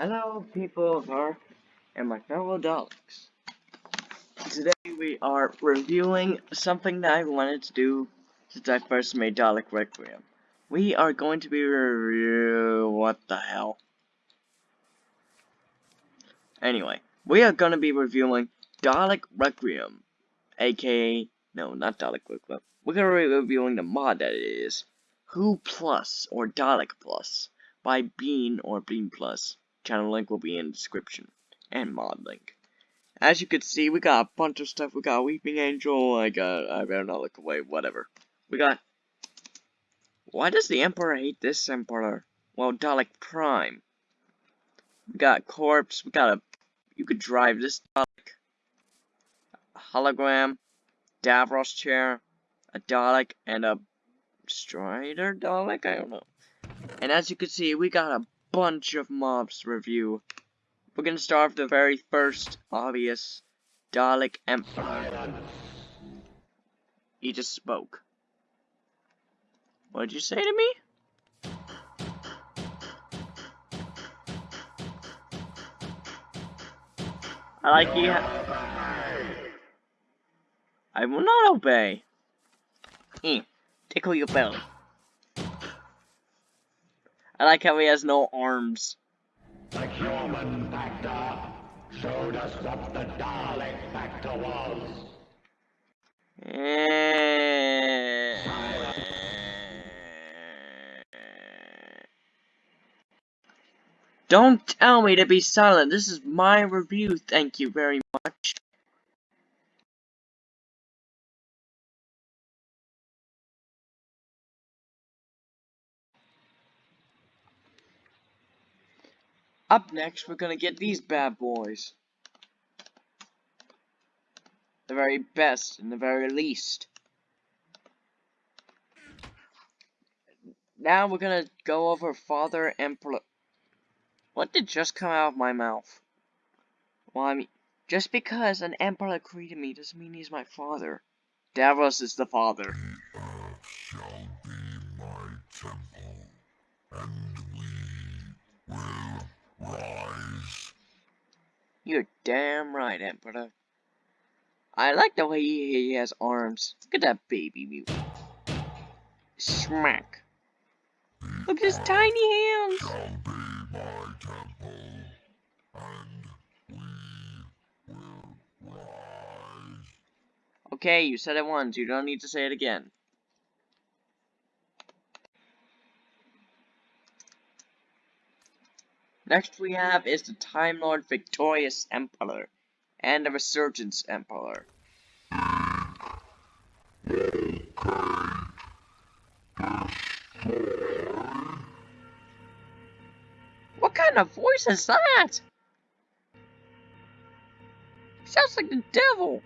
Hello, people of Earth and my fellow Daleks. Today we are reviewing something that I wanted to do since I first made Dalek Requiem. We are going to be review what the hell. Anyway, we are going to be reviewing Dalek Requiem, aka no, not Dalek Requiem. We're going to be reviewing the mod that it is, Who Plus or Dalek Plus by Bean or Bean Plus. Channel link will be in description and mod link. As you can see, we got a bunch of stuff. We got Weeping Angel. I got. I better not look away. Whatever. We got. Why does the Emperor hate this Emperor? Well, Dalek Prime. We got Corpse. We got a. You could drive this Dalek. Hologram. Davros chair. A Dalek and a Strider Dalek. I don't know. And as you can see, we got a bunch of mobs review. We're gonna start with the very first obvious Dalek Emperor. He just spoke. What did you say to me? I like you. I will not obey. Hmm. Tickle your belly. I like how he has no arms. The human factor showed us what the Dalek factor was. Don't tell me to be silent. This is my review. Thank you very much. Up next, we're gonna get these bad boys. The very best, and the very least. Now we're gonna go over Father Emperor. What did just come out of my mouth? Well, I mean, just because an Emperor created me doesn't mean he's my father. Davros is the father. The earth shall be my temple, and we will rise. You're damn right, Emperor. I like the way he, has arms. Look at that baby mute. Smack. Look at his tiny hands. Shall be my temple, and we will rise. Okay, you said it once. You don't need to say it again. Next we have is the Time Lord Victorious Emperor and the Resurgence Emperor. What kind of voice is that? Sounds like the devil.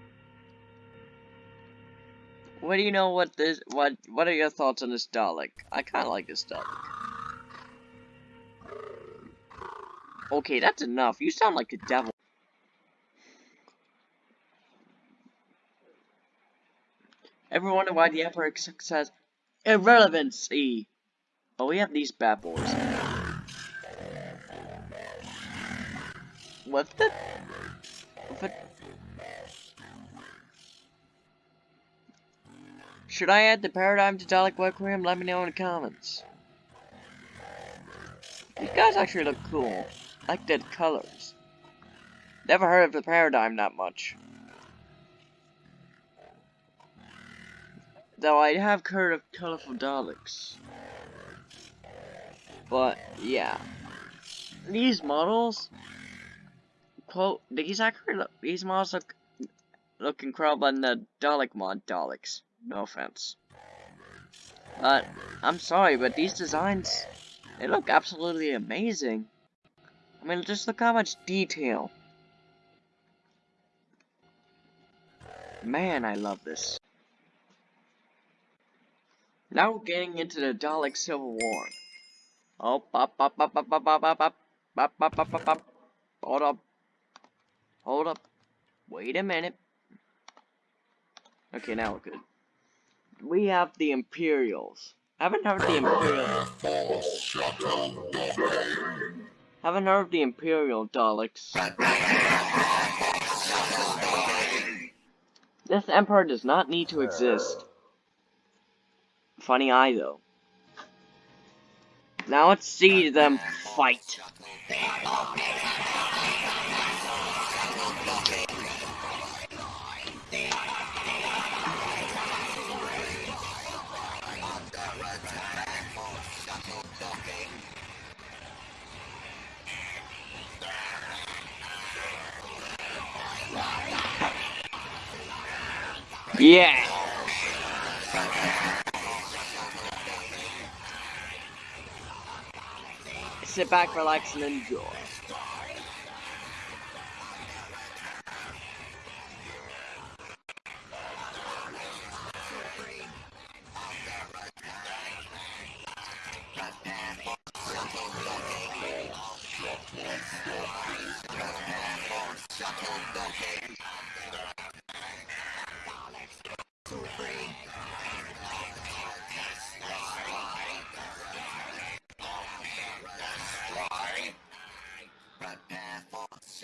What do you know what this what what are your thoughts on this Dalek? I kinda like this Dalek. Okay, that's enough. You sound like the devil. Ever wonder why the Emperor says irrelevancy? But we have these bad boys. What the? What? Should I add the paradigm to Dalek Requiem? Let me know in the comments. These guys actually look cool. Like the colors. Never heard of the paradigm that much. Though I have heard of colorful Daleks. But, yeah. These models, quote, these actually look, these models look, look incredible in the Dalek mod Daleks. No offense. But, I'm sorry, but these designs, they look absolutely amazing. I mean, just look how much detail. Man, I love this. Now we're getting into the Dalek Civil War. Oh. Hold up. Hold up. Wait a minute. Okay, now we're good. We have the Imperials. I haven't heard the Imperials. Haven't heard the Imperial Daleks. This Emperor does not need to exist. Funny eye, though. Now let's see them fight. Yeah. Sit back, relax, and enjoy.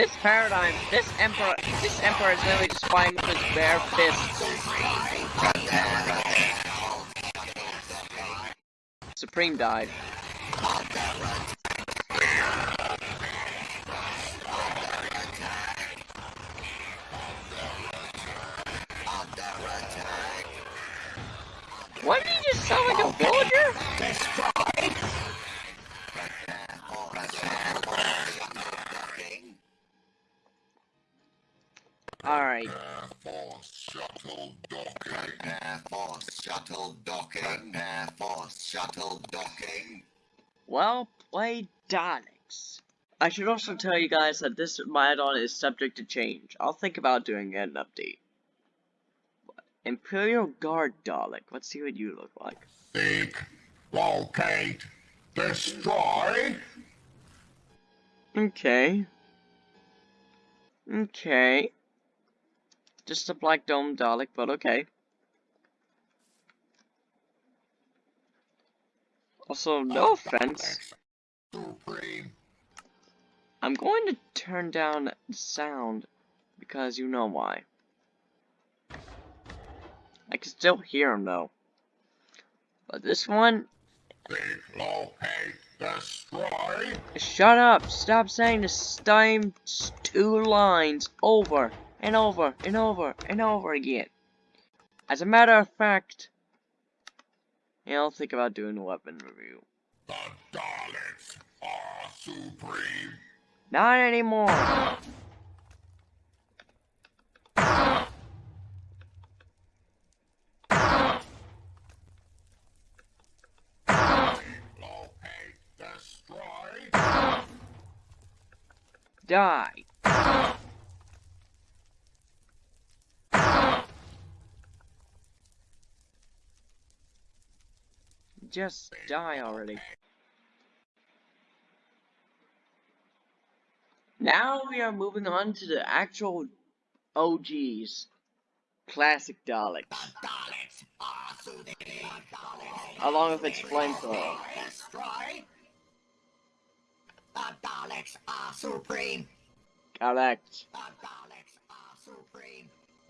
This paradigm, this emperor, this emperor is literally just fighting with his bare fists. Supreme died. Why did he just sound like a oh, villager? Alright, Air Force shuttle docking. Air Force shuttle docking. Air Force shuttle docking. well played, Daleks. I should also tell you guys that this add-on is subject to change. I'll think about doing an update. Imperial Guard Dalek. Let's see what you look like. Seek, locate, destroy. Okay. Okay. Just a black dome Dalek, but okay. Also, no oh. offense. I'm going to turn down sound because you know why. I can still hear him though. But this one, Seek, locate, destroy. shut up! Stop saying the same two lines over and over and over and over again. As a matter of fact, yeah, I'll think about doing a weapon review. The Daleks are supreme. Not anymore. Die. Just die already. Now we are moving on to the actual OGs. Classic Daleks. Along with its flamethrower. The Daleks are supreme. Correct.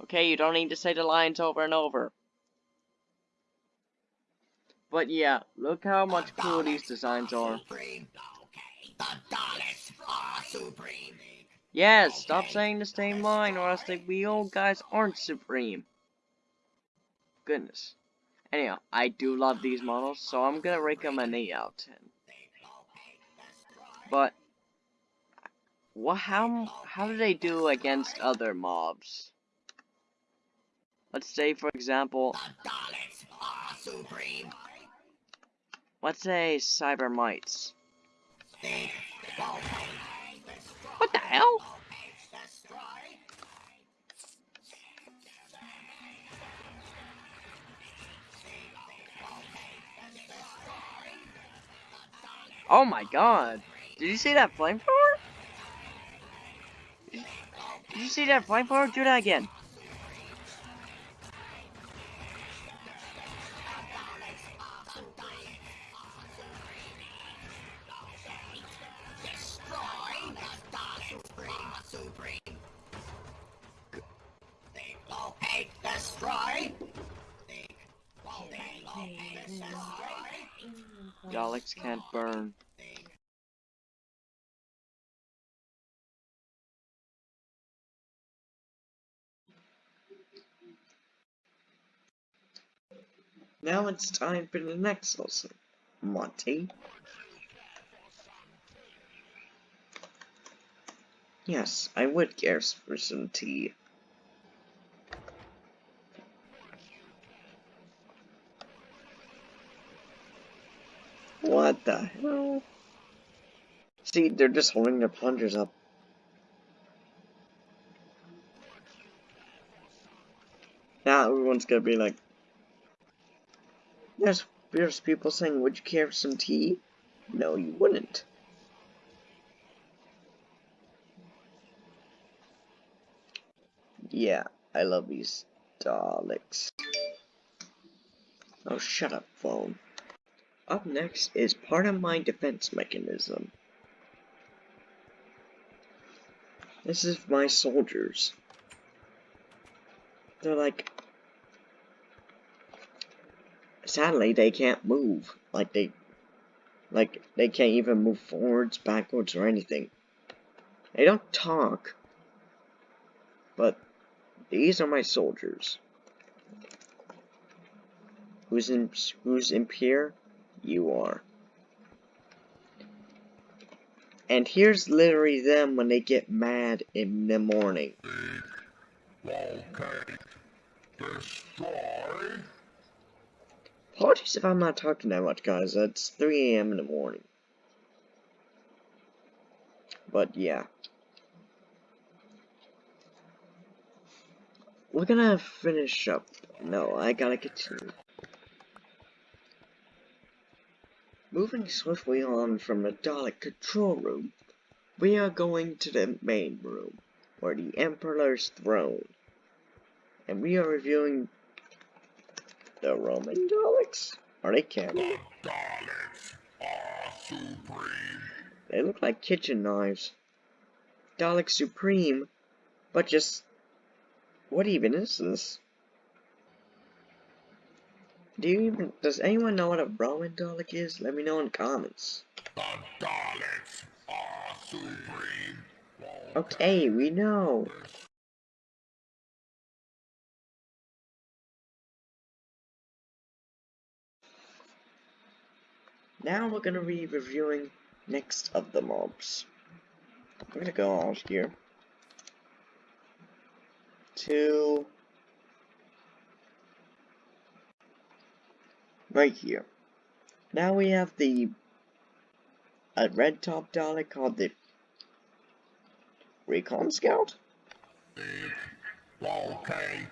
Okay, you don't need to say the lines over and over. But yeah, look how much cool these designs are. Yes, stop saying the same line or else we old oh, guys aren't supreme. Goodness. Anyhow, I do love these models, so I'm gonna rate them an 8 out of 10. But, what, how, how do they do against other mobs? Let's say, for example, supreme. Let's say Cyber Mites. What the hell? Oh my god. Did you see that flamethrower? Did you see that flamethrower? Do that again. Can't burn. Now it's time for the next lesson, Monty. Yes, I would care for some tea. What the hell? See, they're just holding their plungers up. Now everyone's gonna be like, there's, there's people saying, would you care for some tea? No, you wouldn't. Yeah, I love these Daleks. Oh, shut up, phone. Up next is part of my defense mechanism. This is my soldiers. They're like... Sadly, they can't move. Like, they... Like, they can't even move forwards, backwards, or anything. They don't talk. But, these are my soldiers. Who's in, who's in here? You are. And here's literally them when they get mad in the morning. Locate. Destroy. Apologies if I'm not talking that much, guys. It's 3 a.m. in the morning. But yeah. We're gonna finish up. No, I gotta continue. Moving swiftly on from the Dalek control room, we are going to the main room, where the Emperor's throne. And we are reviewing the Roman Daleks. Are they canon? The Daleks are supreme. They look like kitchen knives. Dalek Supreme, but just... What even is this? Do you even... Does anyone know what a Roman Dalek is? Let me know in the comments. The Daleks are supreme. Okay, we know. Now we're gonna be reviewing next of the mobs. I'm gonna go out here to right here. Now we have the a red top Dalek called the Recon Scout. Locate.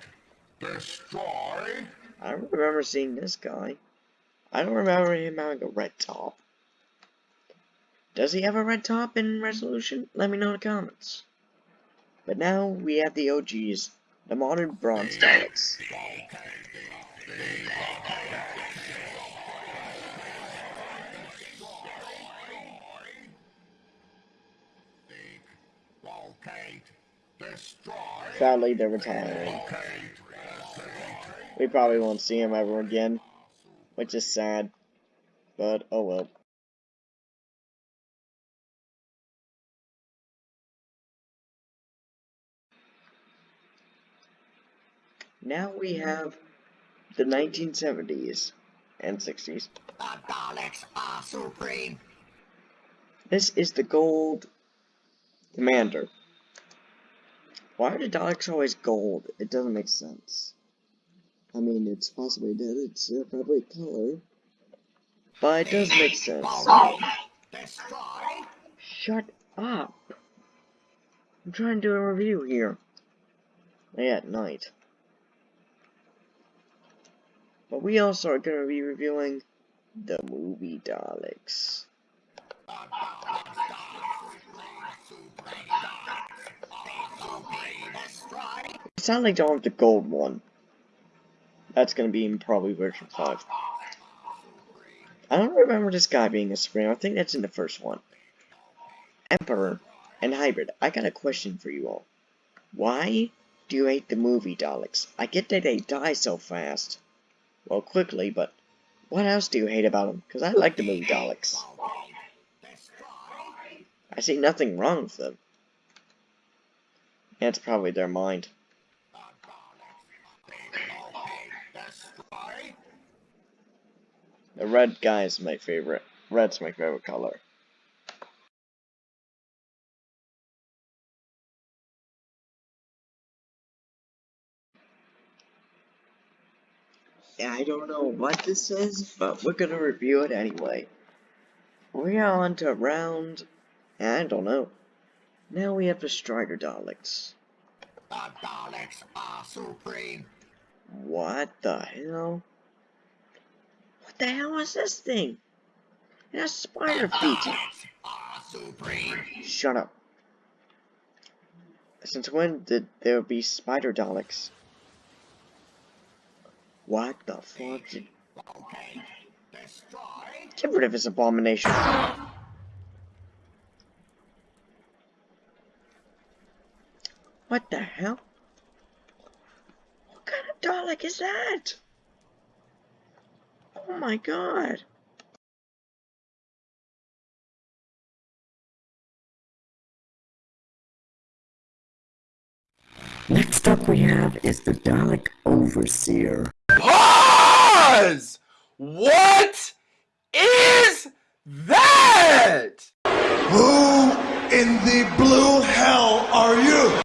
Destroy. I don't remember seeing this guy. I don't remember him having a red top. Does he have a red top in resolution? Let me know in the comments. But now we have the OGs, the modern bronze Daleks. Sadly, they're retiring. We probably won't see him ever again, which is sad. But, oh well. Now we have the 1970s and 60s. The Daleks are supreme. This is the gold commander. Why are the Daleks always gold? It doesn't make sense. I mean, it's possibly dead. It's uh, probably color. But it does make sense. Shut up. I'm trying to do a review here. Yeah, at night. But we also are going to be reviewing the movie Daleks. It sounds like don't have the gold one. That's to be in probably version 5. I don't remember this guy being a Supreme. I think that's in the first one. Emperor and Hybrid, I got a question for you all. Why do you hate the movie Daleks? I get that they die so fast. Well, quickly, but what else do you hate about them? Because I like the movie Daleks. I see nothing wrong with them. It's probably their mind. The red guy is my favorite. Red's my favorite color. Yeah, I don't know what this is, but we're gonna review it anyway. We are on to round... I don't know. Now we have the Strider Daleks. The Daleks are supreme. What the hell? What the hell is this thing? It has spider feet. Daleks are supreme. Shut up. Since when did there be spider Daleks? What the fuck? Did... Get rid of this abomination. What the hell? What kind of Dalek is that? Oh my god. Next up we have is the Dalek Overseer. Pause! What is that? Who in the blue hell are you?